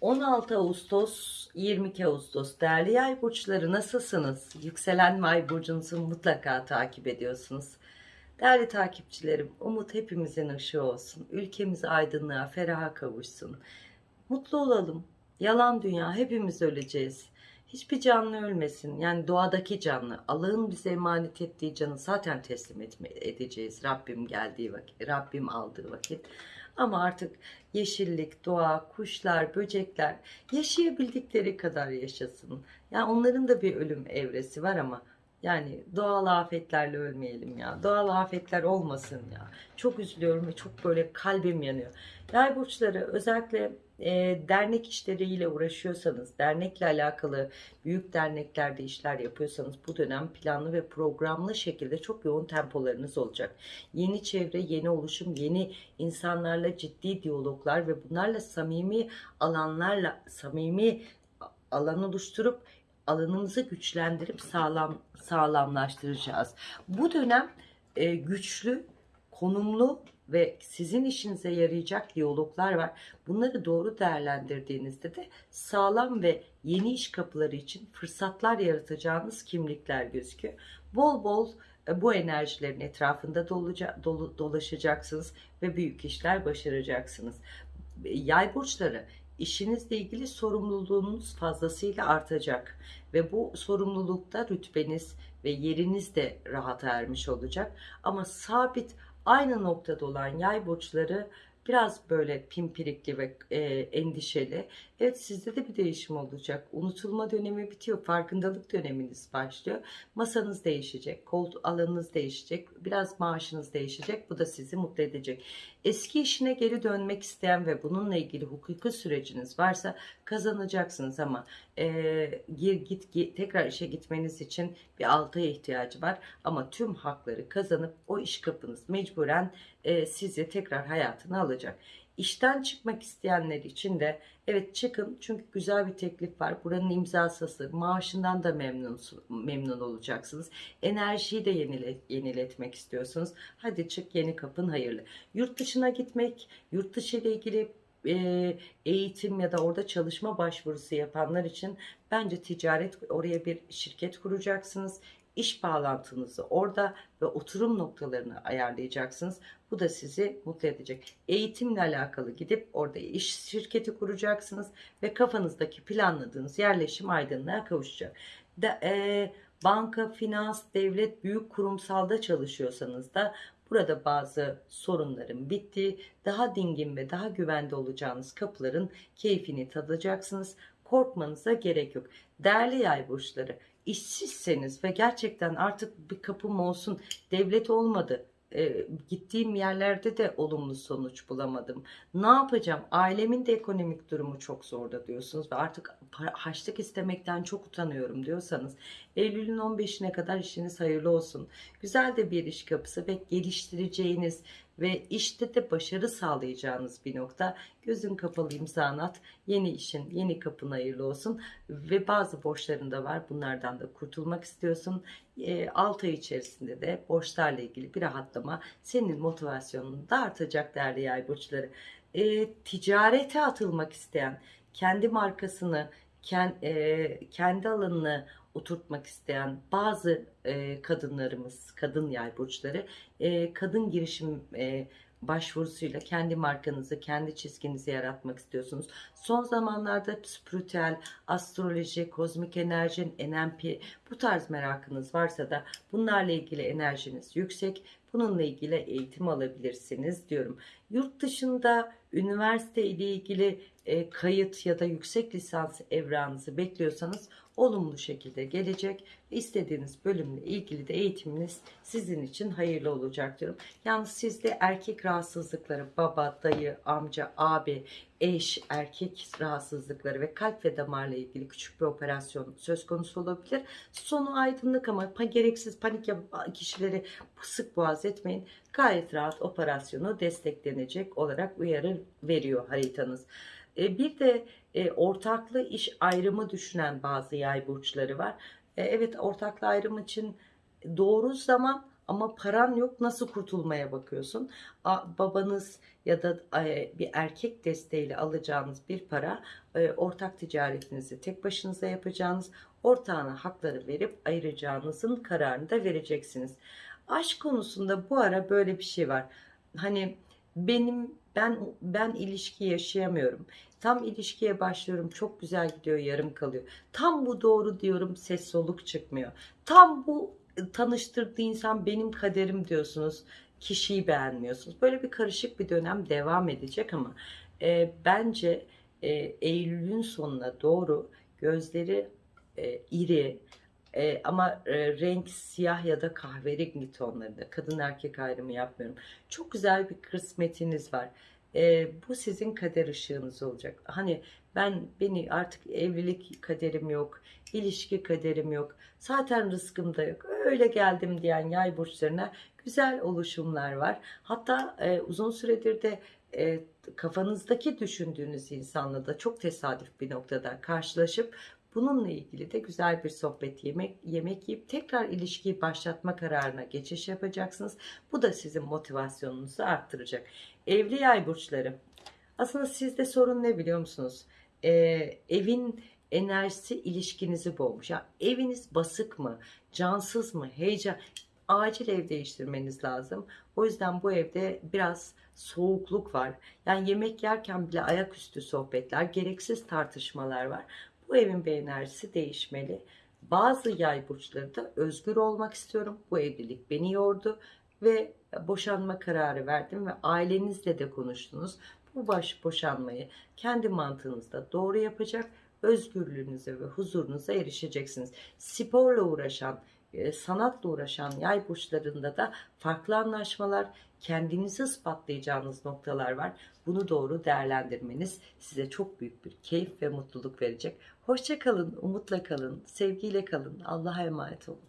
16 Ağustos 22 Ağustos değerli yay burçları nasılsınız? Yükselen ay burcunuzu mutlaka takip ediyorsunuz. Değerli takipçilerim umut hepimizin ışığı olsun. Ülkemiz aydınlığa feraha kavuşsun. Mutlu olalım. Yalan dünya hepimiz öleceğiz. Hiçbir canlı ölmesin. Yani doğadaki canlı. Allah'ın bize emanet ettiği canı zaten teslim edeceğiz. Rabbim geldiği vakit, Rabbim aldığı vakit. Ama artık yeşillik, doğa, kuşlar, böcekler yaşayabildikleri kadar yaşasın. Yani onların da bir ölüm evresi var ama yani doğal afetlerle ölmeyelim ya. Doğal afetler olmasın ya. Çok üzülüyorum ve çok böyle kalbim yanıyor. Yay burçları özellikle e, dernek işleriyle uğraşıyorsanız, dernekle alakalı büyük derneklerde işler yapıyorsanız bu dönem planlı ve programlı şekilde çok yoğun tempolarınız olacak. Yeni çevre, yeni oluşum, yeni insanlarla ciddi diyaloglar ve bunlarla samimi alanlarla, samimi alan oluşturup alanımızı güçlendirip sağlam sağlamlaştıracağız. Bu dönem e, güçlü, konumlu ve sizin işinize yarayacak diyaloglar var. Bunları doğru değerlendirdiğinizde de sağlam ve yeni iş kapıları için fırsatlar yaratacağınız kimlikler gözüküyor. Bol bol e, bu enerjilerin etrafında dolaca- dolu- dolaşacaksınız ve büyük işler başaracaksınız. Yay burçları işinizle ilgili sorumluluğunuz fazlasıyla artacak ve bu sorumlulukta rütbeniz ve yeriniz de rahata ermiş olacak. Ama sabit aynı noktada olan yay burçları biraz böyle pimpirikli ve e, endişeli. Evet sizde de bir değişim olacak. Unutulma dönemi bitiyor. Farkındalık döneminiz başlıyor. Masanız değişecek. Koltuk alanınız değişecek. Biraz maaşınız değişecek. Bu da sizi mutlu edecek. Eski işine geri dönmek isteyen ve bununla ilgili hukuki süreciniz varsa kazanacaksınız ama e, gir git, git tekrar işe gitmeniz için bir altıya ihtiyacı var. Ama tüm hakları kazanıp o iş kapınız mecburen e, sizi tekrar hayatına alacak. İşten çıkmak isteyenler için de evet çıkın çünkü güzel bir teklif var. Buranın imzası hazır. Maaşından da memnun, memnun olacaksınız. Enerjiyi de yenile, yeniletmek istiyorsunuz. Hadi çık yeni kapın hayırlı. Yurt dışına gitmek, yurt dışı ile ilgili e, eğitim ya da orada çalışma başvurusu yapanlar için bence ticaret oraya bir şirket kuracaksınız. İş bağlantınızı orada ve oturum noktalarını ayarlayacaksınız. Bu da sizi mutlu edecek. Eğitimle alakalı gidip orada iş şirketi kuracaksınız ve kafanızdaki planladığınız yerleşim aydınlığa kavuşacak. Da, e, banka, finans, devlet, büyük kurumsalda çalışıyorsanız da burada bazı sorunların bittiği, daha dingin ve daha güvende olacağınız kapıların keyfini tadacaksınız. Korkmanıza gerek yok. Değerli yay burçları, işsizseniz ve gerçekten artık bir kapım olsun, devlet olmadı, e, gittiğim yerlerde de olumlu sonuç bulamadım. Ne yapacağım? Ailemin de ekonomik durumu çok zorda diyorsunuz ve artık para, haçlık istemekten çok utanıyorum diyorsanız Eylül'ün 15'ine kadar işiniz hayırlı olsun. Güzel de bir iş kapısı ve geliştireceğiniz ve işte de başarı sağlayacağınız bir nokta. Gözün kapalı imzanı at. Yeni işin, yeni kapın hayırlı olsun. Ve bazı borçların da var. Bunlardan da kurtulmak istiyorsun. E, 6 ay içerisinde de borçlarla ilgili bir rahatlama senin motivasyonunu da artacak değerli yay burçları. E, ticarete atılmak isteyen, kendi markasını, kendi alanını oturtmak isteyen bazı kadınlarımız, kadın yay burçları, kadın girişim başvurusuyla kendi markanızı, kendi çizginizi yaratmak istiyorsunuz. Son zamanlarda spiritüel, astroloji, kozmik enerji, NMP bu tarz merakınız varsa da bunlarla ilgili enerjiniz yüksek. Bununla ilgili eğitim alabilirsiniz diyorum. Yurt dışında üniversite ile ilgili e, kayıt ya da yüksek lisans evranınızı bekliyorsanız olumlu şekilde gelecek istediğiniz bölümle ilgili de eğitiminiz sizin için hayırlı olacak diyorum. Yalnız sizde erkek rahatsızlıkları, baba, dayı, amca, abi, eş, erkek rahatsızlıkları ve kalp ve damarla ilgili küçük bir operasyon söz konusu olabilir. Sonu aydınlık ama gereksiz panik yapan kişileri sık boğaz etmeyin. Gayet rahat operasyonu desteklenecek olarak uyarı veriyor haritanız. E, bir de e, ortaklı iş ayrımı düşünen bazı yay burçları var. E, evet ortaklı ayrım için doğru zaman ama paran yok nasıl kurtulmaya bakıyorsun? A- babanız ya da e, bir erkek desteğiyle alacağınız bir para e, ortak ticaretinizi tek başınıza yapacağınız ortağına hakları verip ayıracağınızın kararını da vereceksiniz. Aşk konusunda bu ara böyle bir şey var. Hani benim ben ben ilişki yaşayamıyorum. Tam ilişkiye başlıyorum çok güzel gidiyor yarım kalıyor. Tam bu doğru diyorum ses soluk çıkmıyor. Tam bu e, tanıştırdığı insan benim kaderim diyorsunuz. Kişiyi beğenmiyorsunuz. Böyle bir karışık bir dönem devam edecek ama e, bence e, Eylül'ün sonuna doğru gözleri e, iri e, ama e, renk siyah ya da kahverengi tonlarında. Kadın erkek ayrımı yapmıyorum. Çok güzel bir kısmetiniz var. E, bu sizin kader ışığınız olacak. Hani ben beni artık evlilik kaderim yok, ilişki kaderim yok, zaten rızkım da yok. Öyle geldim diyen yay burçlarına güzel oluşumlar var. Hatta e, uzun süredir de e, kafanızdaki düşündüğünüz insanla da çok tesadüf bir noktada karşılaşıp bununla ilgili de güzel bir sohbet yemek yemek yiyip tekrar ilişkiyi başlatma kararına geçiş yapacaksınız. Bu da sizin motivasyonunuzu arttıracak. Evli yay burçları. Aslında sizde sorun ne biliyor musunuz? Ee, evin enerjisi ilişkinizi boğmuş. Ya eviniz basık mı? Cansız mı? Heyecan. Acil ev değiştirmeniz lazım. O yüzden bu evde biraz soğukluk var. Yani yemek yerken bile ayaküstü sohbetler, gereksiz tartışmalar var. Bu evin bir enerjisi değişmeli. Bazı yay burçları da özgür olmak istiyorum. Bu evlilik beni yordu ve boşanma kararı verdim ve ailenizle de konuştunuz. Bu baş boşanmayı kendi mantığınızda doğru yapacak, özgürlüğünüze ve huzurunuza erişeceksiniz. Sporla uğraşan, e, sanatla uğraşan yay burçlarında da farklı anlaşmalar, kendinizi ispatlayacağınız noktalar var. Bunu doğru değerlendirmeniz size çok büyük bir keyif ve mutluluk verecek. Hoşça kalın, umutla kalın, sevgiyle kalın. Allah'a emanet olun.